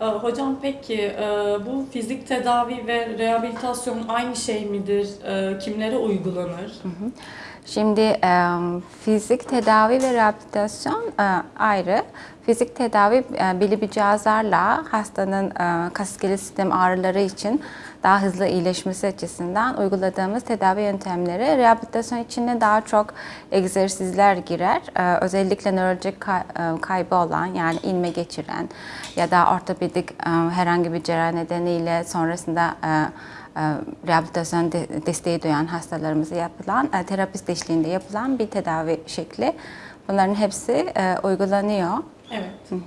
Ee, Hocam peki e, bu fizik tedavi ve rehabilitasyon aynı şey midir? E, Kimlere uygulanır? Şimdi e, fizik tedavi ve rehabilitasyon ayrı. Fizik tedavi belli bir cihazlarla hastanın kas iskelet sistem ağrıları için daha hızlı iyileşmesi açısından uyguladığımız tedavi yöntemleri. Rehabilitasyon içine daha çok egzersizler girer. Özellikle nörolojik kay- kaybı olan yani inme geçiren ya da ortopedik e, herhangi bir cerrahi nedeniyle sonrasında e, e, rehabilitasyon de- desteği duyan hastalarımıza yapılan, terapist eşliğinde yapılan bir tedavi şekli. Bunların hepsi uygulanıyor. Evet.